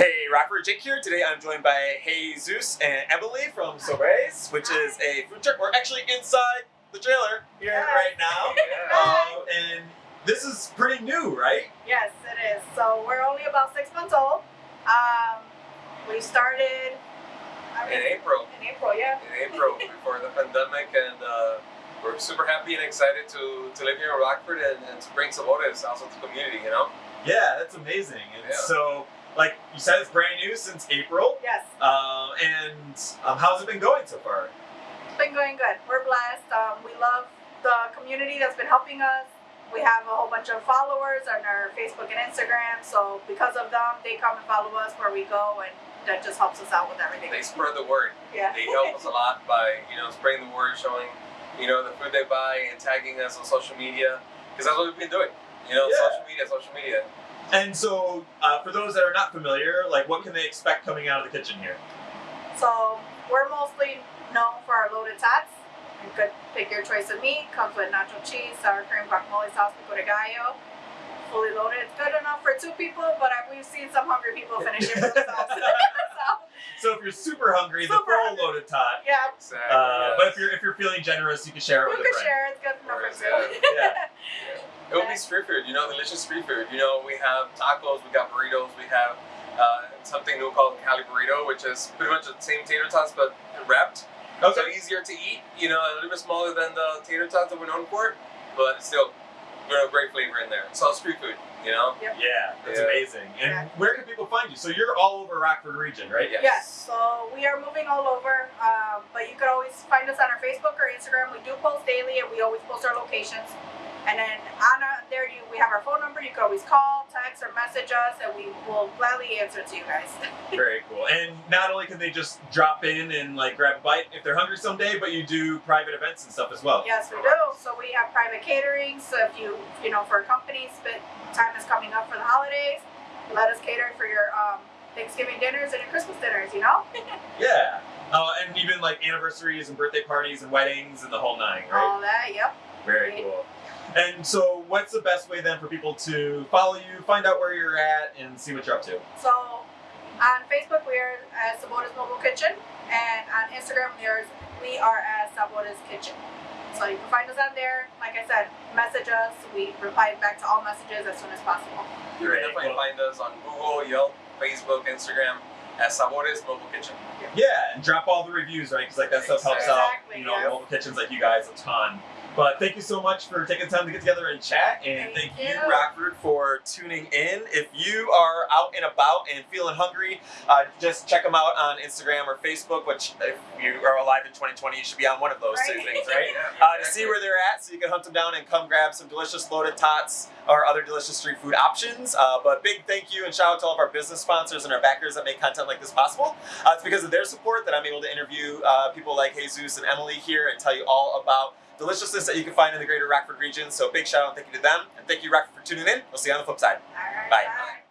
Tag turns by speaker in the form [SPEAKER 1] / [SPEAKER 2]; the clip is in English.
[SPEAKER 1] Hey, Rockford Jake here. Today I'm joined by Jesus and Emily from Sabores, which is a food truck. We're actually inside the trailer here
[SPEAKER 2] Yes.
[SPEAKER 1] right now. Um, and this is pretty new, right?
[SPEAKER 2] Yes, it is. So we're only about six months old. Um, we started I
[SPEAKER 3] in April.
[SPEAKER 2] in April, yeah.
[SPEAKER 3] In April, before the pandemic, and uh, we're super happy and excited to, to live here in Rockford and, and to bring Sabores also to the community. You know,
[SPEAKER 1] Yeah, that's amazing. And
[SPEAKER 3] Yeah.
[SPEAKER 1] so, like you said, it's brand new since April.
[SPEAKER 2] Yes,
[SPEAKER 1] Um, and um, how's it been going so far?
[SPEAKER 2] it's been going good. We're blessed. Um, we love the community that's been helping us. We have a whole bunch of followers on our Facebook and Instagram. So because of them, they come and follow us where we go, and that just helps us out with everything.
[SPEAKER 3] they spread the word.
[SPEAKER 2] Yeah.
[SPEAKER 3] They help us a lot by you know spreading the word, showing you know the food they buy, and tagging us on social media because that's what we've been doing. You know,
[SPEAKER 1] Yeah.
[SPEAKER 3] social media, social media.
[SPEAKER 1] And so, uh, for those that are not familiar, like what can they expect coming out of the kitchen here?
[SPEAKER 2] So we're mostly known for our loaded tots. You could pick your choice of meat. Comes with nacho cheese, sour cream, guacamole sauce, pico de gallo. Fully loaded. It's good enough for two people, but I, we've seen some hungry people finish it for themselves. so,
[SPEAKER 1] So, if you're super hungry, the full loaded tot.
[SPEAKER 2] yeah,
[SPEAKER 3] Exactly.
[SPEAKER 1] Uh,
[SPEAKER 3] yes.
[SPEAKER 1] But if you're if you're feeling generous, you can share it
[SPEAKER 2] you
[SPEAKER 1] with a
[SPEAKER 2] can
[SPEAKER 1] friend.
[SPEAKER 2] share. It's good enough for
[SPEAKER 3] is
[SPEAKER 2] two.
[SPEAKER 1] Yeah.
[SPEAKER 3] It will be street food, you know, delicious street food. You know, we have tacos, we got burritos, we have uh, something new called Cali burrito, which is pretty much the same tater tots but wrapped. So easier to eat, you know, a little bit smaller than the tater tots that we're known for, but still, you know, great flavor in there. It's all street food, you know.
[SPEAKER 1] Yeah, that's
[SPEAKER 3] Yeah.
[SPEAKER 1] amazing. And
[SPEAKER 2] Yeah.
[SPEAKER 1] where can people find you? So you're all over Rockford region, right?
[SPEAKER 3] Yes.
[SPEAKER 2] Yes, so we are moving all over, um, but you could always find us on our Facebook or Instagram. We do post daily, and we always post our locations. And then on our, there, you we have our phone number. You can always call, text, or message us, and we will gladly answer to you guys.
[SPEAKER 1] Very cool. And not only can they just drop in and like grab a bite if they're hungry someday, but you do private events and stuff as well.
[SPEAKER 2] yes, we do. So we have private catering. So if you, you know, for companies, but time is coming up for the holidays, let us cater for your um, Thanksgiving dinners and your Christmas dinners. You know,
[SPEAKER 1] Yeah. Uh, and even like anniversaries and birthday parties and weddings and the whole nine, right?
[SPEAKER 2] all that. Yep.
[SPEAKER 1] Very cool. And so, what's the best way then for people to follow you, find out where you're at, and see what you're up to?
[SPEAKER 2] So on Facebook, we are as Sabores Mobile Kitchen, and on Instagram, we are, we are as Sabores Kitchen. So you can find us on there. Like I said, message us. We reply back to all messages as soon as possible.
[SPEAKER 3] You
[SPEAKER 1] Great.
[SPEAKER 3] can definitely
[SPEAKER 1] Well-
[SPEAKER 3] find us on Google, Yelp, Facebook, Instagram at Sabores Mobile Kitchen.
[SPEAKER 1] Yeah, and drop all the reviews, right? Because like that stuff helps out,
[SPEAKER 2] Exactly,
[SPEAKER 1] you know,
[SPEAKER 2] yeah.
[SPEAKER 1] mobile kitchens like you guys a ton. But thank you so much for taking the time to get together and chat, and thank,
[SPEAKER 2] Thank
[SPEAKER 1] you,
[SPEAKER 2] you.
[SPEAKER 1] Rockford, for tuning in. If you are out and about and feeling hungry, uh, just check them out on Instagram or Facebook. Which, if you are alive in 2020, you should be on one of those two things, right?
[SPEAKER 3] Yeah,
[SPEAKER 1] uh, to see where they're at so you can hunt them down and come grab some delicious loaded tots or other delicious street food options. Uh, but big thank you and shout out to all of our business sponsors and our backers that make content like this possible. Uh, it's because of their support that I'm able to interview uh, people like Jesus and Emily here and tell you all about deliciousness that you can find in the greater Rockford region. So big shout out and thank you to them. And thank you, Rockford, for tuning in. We'll see you on the flip side.
[SPEAKER 2] Right.
[SPEAKER 1] Bye.
[SPEAKER 2] bye.